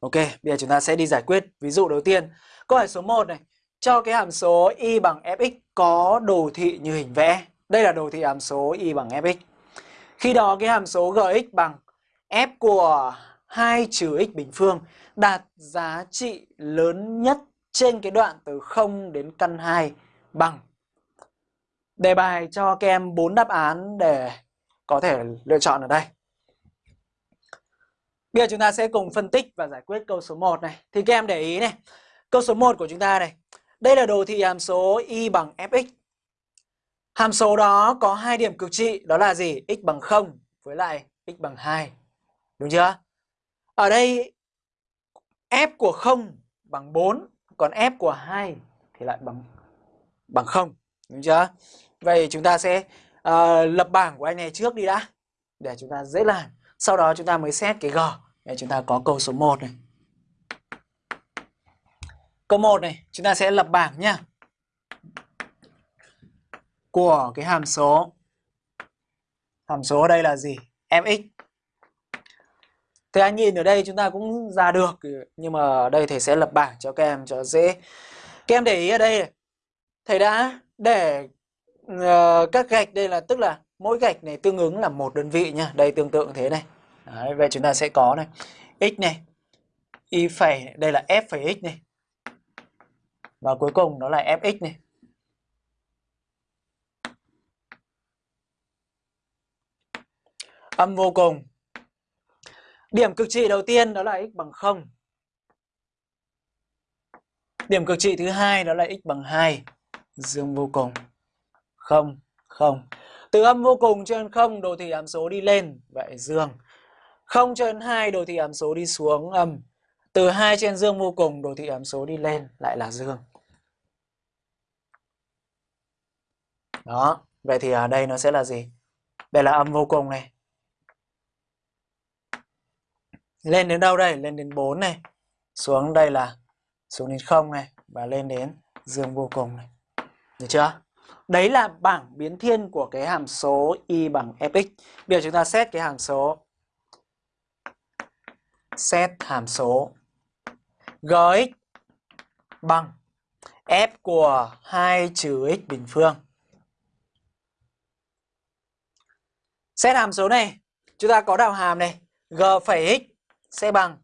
Ok, bây giờ chúng ta sẽ đi giải quyết ví dụ đầu tiên. Câu hỏi số 1 này, cho cái hàm số y bằng fx có đồ thị như hình vẽ. Đây là đồ thị hàm số y bằng fx. Khi đó cái hàm số gx bằng f của 2 trừ x bình phương đạt giá trị lớn nhất trên cái đoạn từ 0 đến căn 2 bằng Đề bài cho các em 4 đáp án để có thể lựa chọn ở đây. Bây giờ chúng ta sẽ cùng phân tích và giải quyết câu số 1 này. Thì các em để ý này, câu số 1 của chúng ta này. Đây là đồ thị hàm số y bằng fx. Hàm số đó có hai điểm cực trị, đó là gì? x bằng 0 với lại x bằng 2. Đúng chưa? Ở đây f của 0 bằng 4, còn f của 2 thì lại bằng bằng 0. Đúng chưa? Vậy chúng ta sẽ uh, lập bảng của anh này trước đi đã để chúng ta dễ làm. Sau đó chúng ta mới xét cái G để chúng ta có câu số 1 này. Câu 1 này, chúng ta sẽ lập bảng nhá. Của cái hàm số hàm số ở đây là gì? fx. Thì anh nhìn ở đây chúng ta cũng ra được nhưng mà ở đây thầy sẽ lập bảng cho các em cho dễ. Các em để ý ở đây thầy đã để uh, các gạch đây là tức là mỗi gạch này tương ứng là một đơn vị nha Đây tương tự thế này. Đấy, vậy chúng ta sẽ có này. X này. Y phẩy đây là f phẩy x này. Và cuối cùng nó là fx này. Âm vô cùng. Điểm cực trị đầu tiên đó là x bằng 0 điểm cực trị thứ hai đó là x bằng 2 dương vô cùng. 0 0 từ âm vô cùng trên 0 đồ thị hàm số đi lên. Vậy dương. 0 trên 2 đồ thị hàm số đi xuống âm. Từ 2 trên dương vô cùng đồ thị hàm số đi lên lại là dương. Đó, vậy thì ở đây nó sẽ là gì? Đây là âm vô cùng này. Lên đến đâu đây? Lên đến 4 này. Xuống đây là xuống đến 0 này và lên đến dương vô cùng này. Được chưa? Đấy là bảng biến thiên của cái hàm số y bằng fx. Bây giờ chúng ta xét cái hàm số xét hàm số gx bằng f của 2 trừ x bình phương. Xét hàm số này, chúng ta có đạo hàm này, g phẩy x sẽ bằng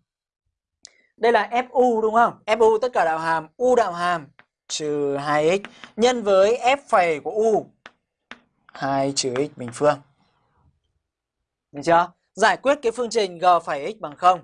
đây là fu đúng không? fu tất cả đạo hàm, u đạo hàm trừ 2x nhân với f phẩy của u 2 trừ x bình phương. Được chưa? Giải quyết cái phương trình g phẩy x bằng 0